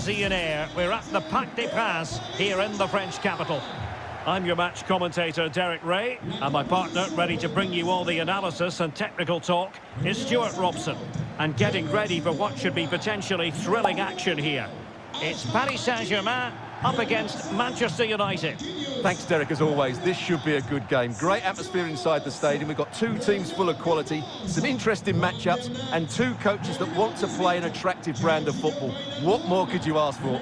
Parisian air. We're at the Parc des Princes here in the French capital. I'm your match commentator, Derek Ray, and my partner, ready to bring you all the analysis and technical talk, is Stuart Robson. And getting ready for what should be potentially thrilling action here. It's Paris Saint-Germain up against Manchester United. Thanks, Derek, as always. This should be a good game. Great atmosphere inside the stadium. We've got two teams full of quality, some interesting matchups, and two coaches that want to play an attractive brand of football. What more could you ask for?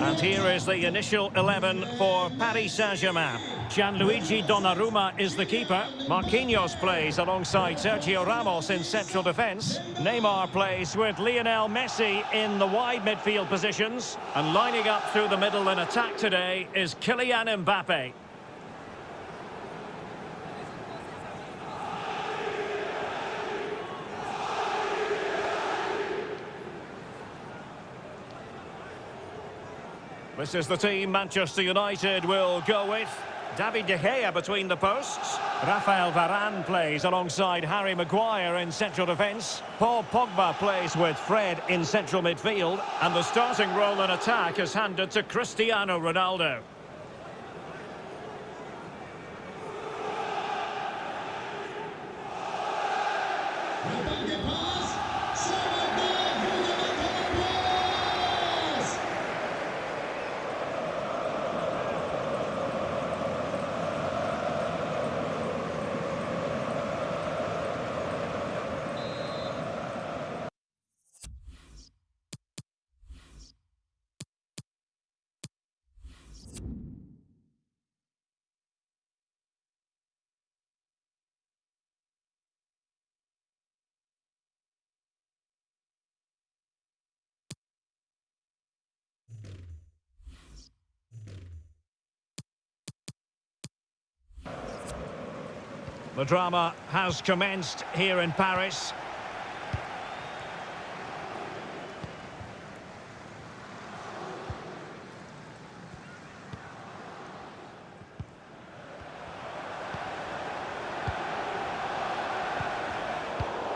And here is the initial 11 for Paris Saint-Germain. Gianluigi Donnarumma is the keeper. Marquinhos plays alongside Sergio Ramos in central defence. Neymar plays with Lionel Messi in the wide midfield positions. And lining up through the middle in attack today is Kylian Mbappe. This is the team Manchester United will go with. David De Gea between the posts. Rafael Varane plays alongside Harry Maguire in central defence. Paul Pogba plays with Fred in central midfield. And the starting role in attack is handed to Cristiano Ronaldo. The drama has commenced here in Paris.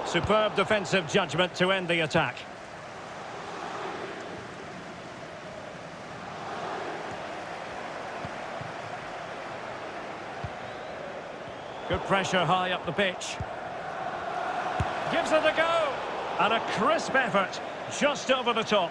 Superb defensive judgment to end the attack. Good pressure high up the pitch. Gives it a go. And a crisp effort just over the top.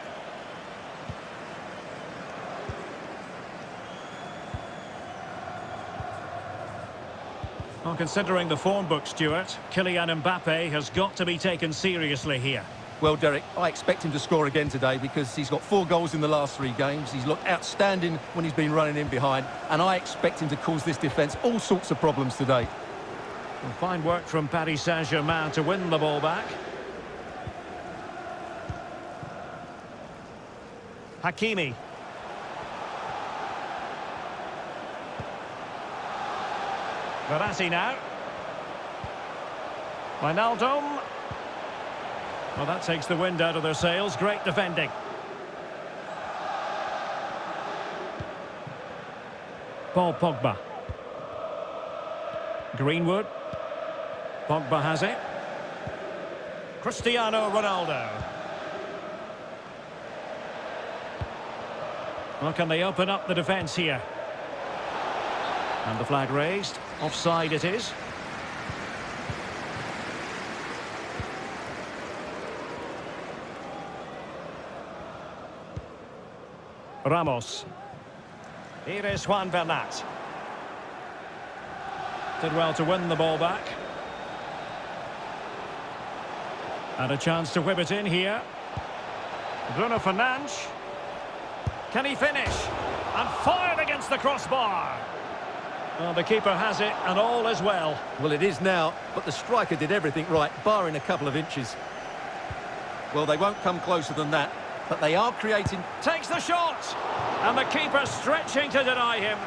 Well, considering the form book, Stuart, Kylian Mbappe has got to be taken seriously here. Well, Derek, I expect him to score again today because he's got four goals in the last three games. He's looked outstanding when he's been running in behind, and I expect him to cause this defence all sorts of problems today. Well, fine work from Paris Saint-Germain to win the ball back. Hakimi. Verratti now. Wijnaldum. Well, that takes the wind out of their sails. Great defending. Paul Pogba. Greenwood. Pogba has it. Cristiano Ronaldo. Well, can they open up the defence here? And the flag raised. Offside it is. Ramos. Here is Juan Bernat. Did well to win the ball back. And a chance to whip it in here. Bruno Fernandes. Can he finish? And fired against the crossbar. Well, the keeper has it, and all is well. Well, it is now, but the striker did everything right, barring a couple of inches. Well, they won't come closer than that, but they are creating... Takes the shot! And the keeper stretching to deny him.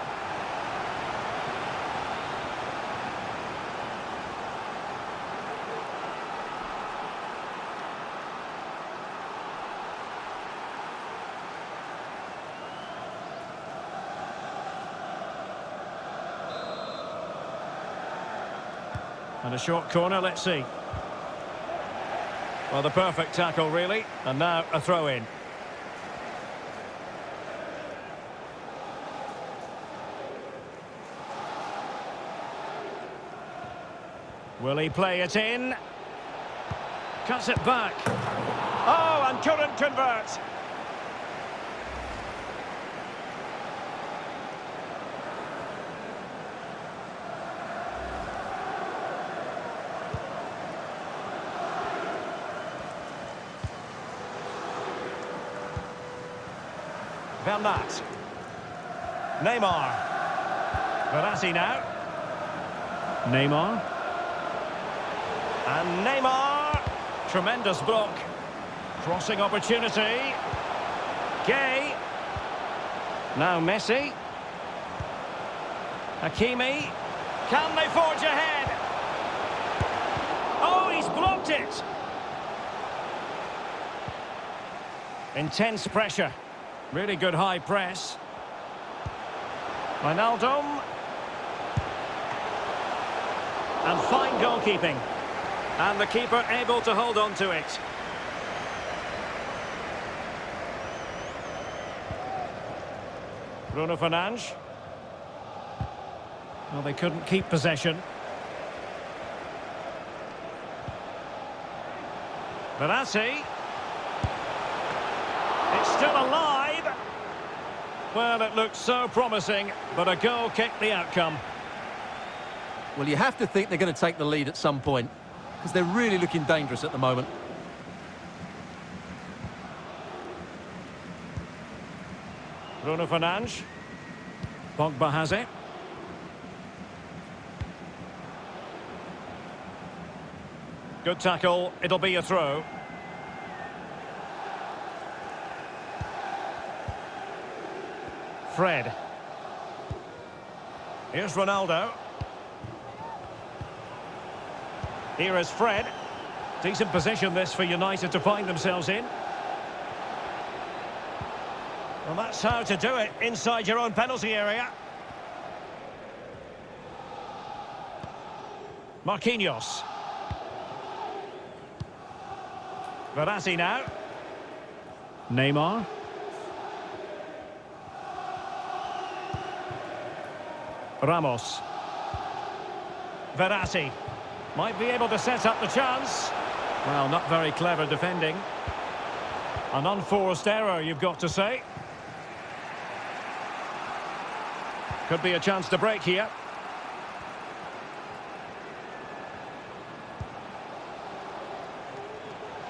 A short corner, let's see. Well, the perfect tackle, really. And now a throw-in. Will he play it in? Cuts it back. Oh, and couldn't convert. Bernat. Neymar. Verratti now. Neymar. And Neymar. Tremendous block. Crossing opportunity. Gueye. Now Messi. Hakimi. Can they forge ahead? Oh, he's blocked it. Intense pressure. Really good high press. Wijnaldum. And fine goalkeeping. And the keeper able to hold on to it. Bruno Fernandes. Well, they couldn't keep possession. Verratti. It's still alive. Well, it looked so promising, but a goal kicked the outcome. Well, you have to think they're going to take the lead at some point, because they're really looking dangerous at the moment. Bruno Fernandes. Pogba has it. Good tackle. It'll be a throw. Fred. Here's Ronaldo. Here is Fred. Decent position this for United to find themselves in. Well, that's how to do it inside your own penalty area. Marquinhos. Verratti now. Neymar. Ramos. Verratti. Might be able to set up the chance. Well, not very clever defending. An unforced error, you've got to say. Could be a chance to break here.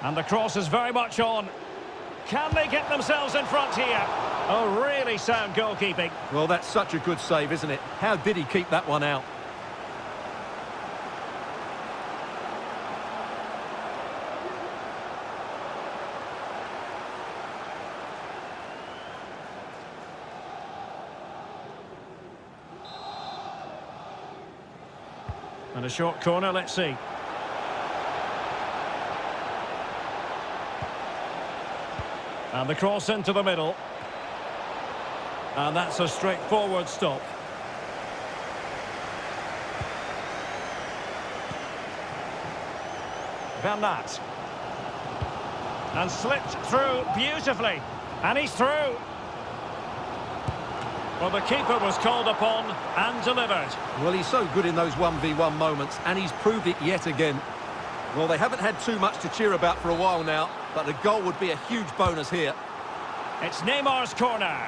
And the cross is very much on. Can they get themselves in front here? Oh, really sound goalkeeping. Well, that's such a good save, isn't it? How did he keep that one out? And a short corner, let's see. And the cross into the middle. And that's a straightforward stop. Bernat. And slipped through beautifully. And he's through. Well, the keeper was called upon and delivered. Well, he's so good in those 1v1 moments, and he's proved it yet again. Well, they haven't had too much to cheer about for a while now, but a goal would be a huge bonus here. It's Neymar's corner.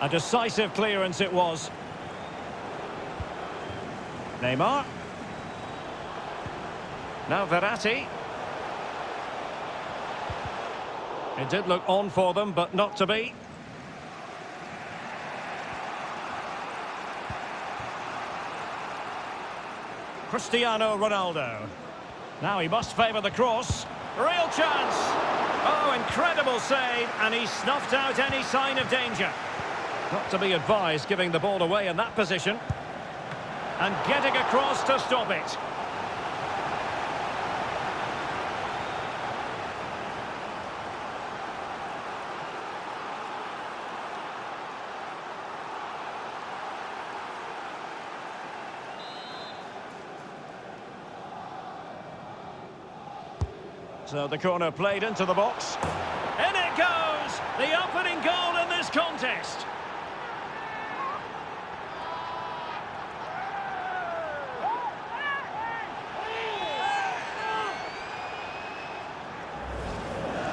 A decisive clearance it was. Neymar. Now Verratti. It did look on for them, but not to be. Cristiano Ronaldo. Now he must favour the cross. Real chance. Oh, incredible save, and he snuffed out any sign of danger. Not to be advised giving the ball away in that position. And getting across to stop it. So the corner played into the box. In it goes! The opening goal in this contest.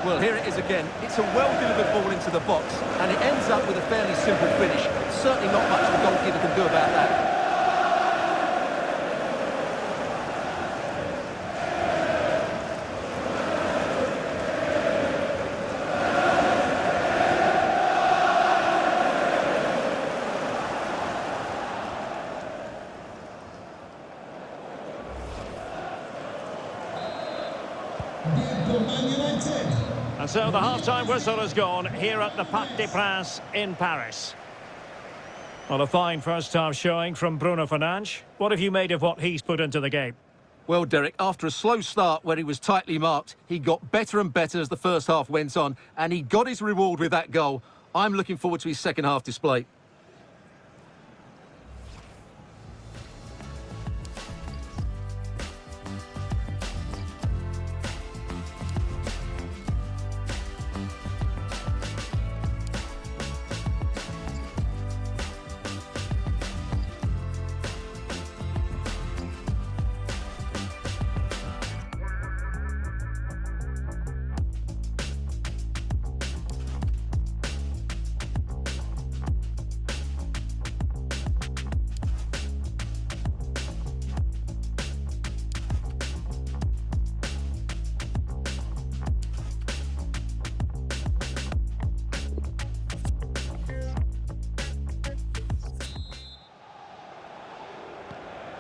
Well, here it is again. It's a well-delivered ball into the box, and it ends up with a fairly simple finish. Certainly not much the goalkeeper can do about that. So the half-time whistle has gone here at the Parc des Princes in Paris. Well, a fine first-half showing from Bruno Fernandes. What have you made of what he's put into the game? Well, Derek, after a slow start where he was tightly marked, he got better and better as the first half went on, and he got his reward with that goal. I'm looking forward to his second half display.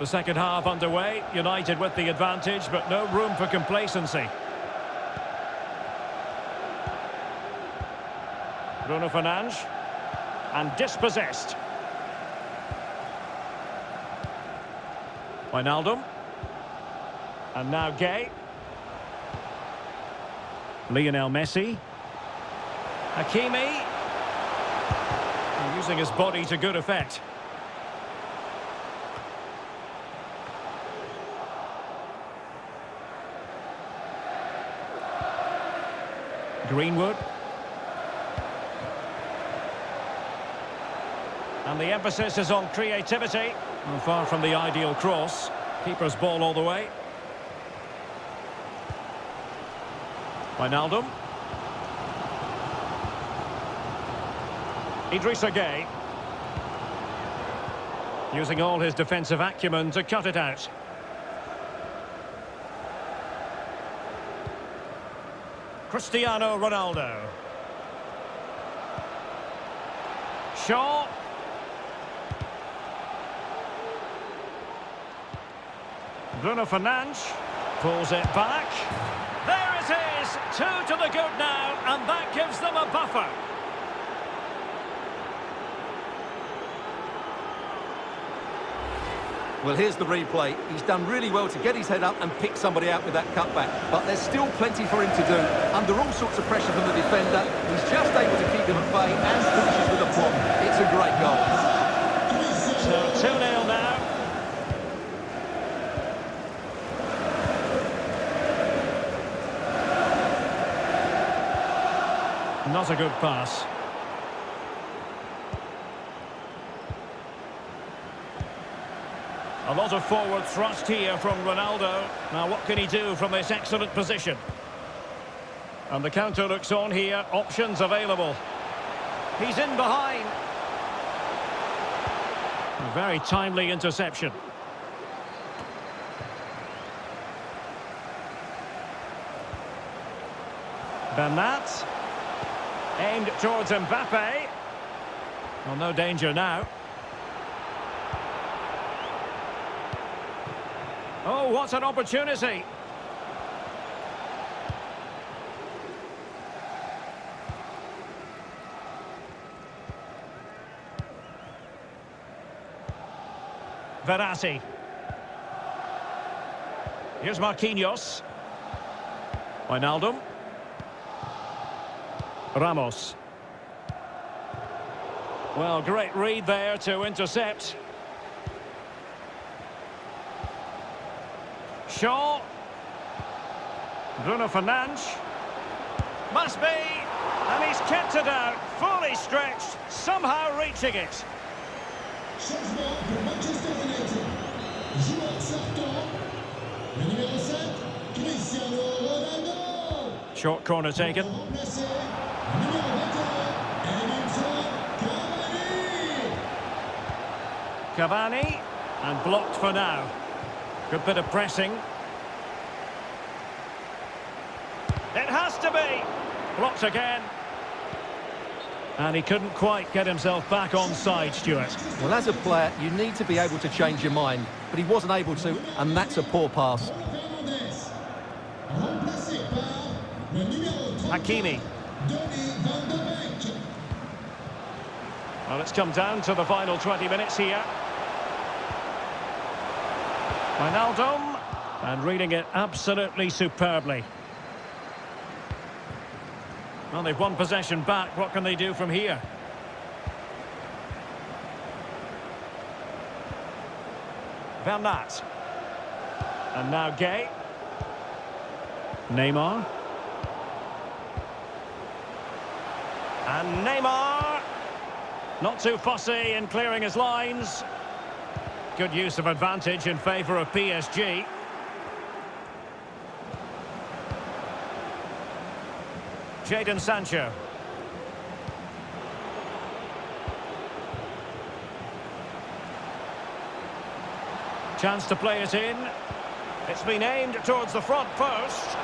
The second half underway, United with the advantage, but no room for complacency. Bruno Fernandes. And dispossessed. Wijnaldum. And now Gueye. Lionel Messi. Hakimi. Using his body to good effect. Greenwood. And the emphasis is on creativity. And far from the ideal cross. Keeper's ball all the way. Wijnaldum. Idrissa Gueye. Using all his defensive acumen to cut it out. Cristiano Ronaldo. Shaw. Bruno Fernandes pulls it back. There it is, two to the good now, and that gives them a buffer. Well, here's the replay. He's done really well to get his head up and pick somebody out with that cutback. But there's still plenty for him to do. Under all sorts of pressure from the defender, he's just able to keep him at bay and finishes with a plot. It's a great goal. So 2-0 now. Not a good pass. A lot of forward thrust here from Ronaldo. Now what can he do from this excellent position? And the counter looks on here. Options available. He's in behind. A very timely interception. Bernat. Aimed towards Mbappe. Well, no danger now. Oh, what an opportunity. Verratti. Here's Marquinhos. Wijnaldum. Ramos. Well, great read there to intercept. Shaw. Bruno Fernandes. Must be. And he's kept it out, fully stretched, somehow reaching it. Changement pour Manchester United. Joueur sortant. Le numéro 7, Cristiano Ronaldo. Short corner taken. Remplacé. Le numéro 21, Edinson Cavani. Cavani. And blocked for now. Good bit of pressing. It has to be. Blocked again. And he couldn't quite get himself back on side, Stuart. Well, as a player, you need to be able to change your mind, but he wasn't able to, and that's a poor pass. Fernandes. Remplacé par le numéro 30, Hakimi. Donny van de Beek. Well, it's come down to the final 20 minutes here. Wijnaldum. And reading it absolutely superbly. Well, they've won possession back. What can they do from here? Bernat. And now Gueye. Neymar. And Neymar. Not too fussy in clearing his lines. Good use of advantage in favour of PSG. Jadon Sancho. Chance to play it in. It's been aimed towards the front post.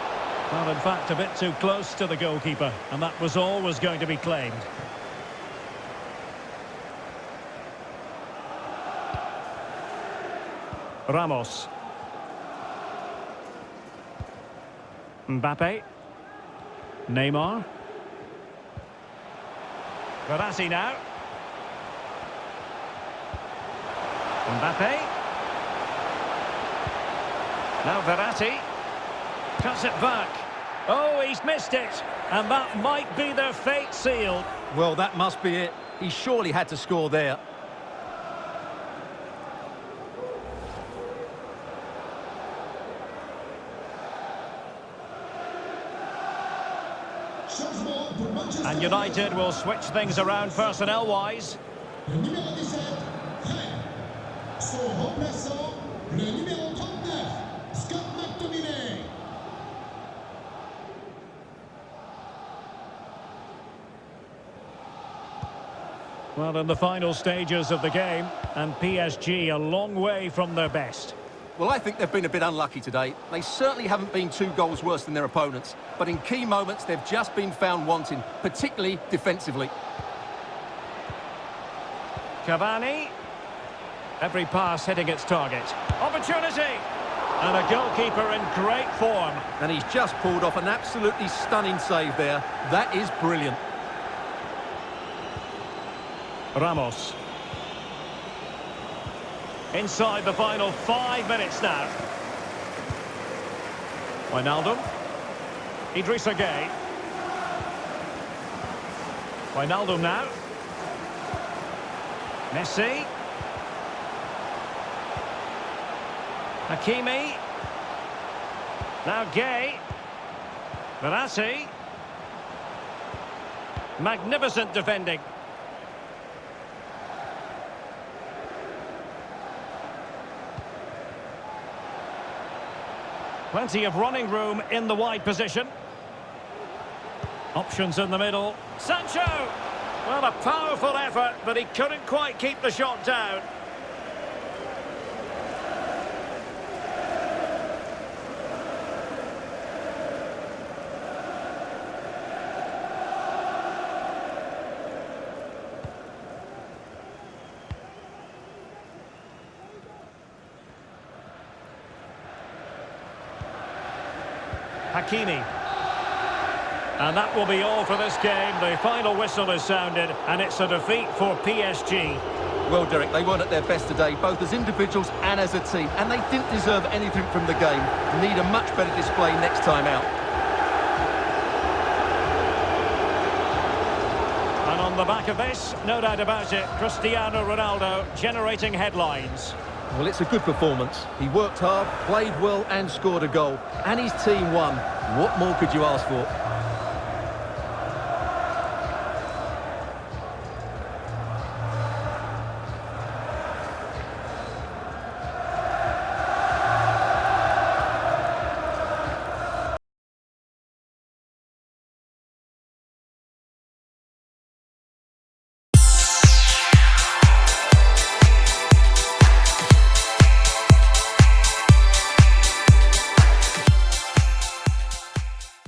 Well, in fact, a bit too close to the goalkeeper, and that was always going to be claimed. Ramos. Mbappe. Neymar. Verratti now. Mbappe. Now Verratti. Cuts it back. Oh, he's missed it. And that might be their fate sealed. Well, that must be it. He surely had to score there. And United will switch things around personnel-wise. Le numéro 17, Fred. Son remplaçant, le numéro 39, Scott McTominay. Well, in the final stages of the game, and PSG a long way from their best. Well, I think they've been a bit unlucky today. They certainly haven't been two goals worse than their opponents, but in key moments, they've just been found wanting, particularly defensively. Cavani. Every pass hitting its target. Opportunity! And a goalkeeper in great form. And he's just pulled off an absolutely stunning save there. That is brilliant. Ramos. Inside the final five minutes now. Wijnaldum. Idrissa Gueye. Wijnaldum now. Messi. Hakimi. Now Gueye. Verratti. Magnificent defending. Plenty of running room in the wide position. Options in the middle. Sancho! Well, a powerful effort, but he couldn't quite keep the shot down. Hakimi. And that will be all for this game. The final whistle is sounded, and it's a defeat for PSG. Well, Derek, they weren't at their best today, both as individuals and as a team, and they didn't deserve anything from the game. Need a much better display next time out. And on the back of this, no doubt about it, Cristiano Ronaldo generating headlines. Well, it's a good performance. He worked hard, played well and scored a goal. And his team won. What more could you ask for?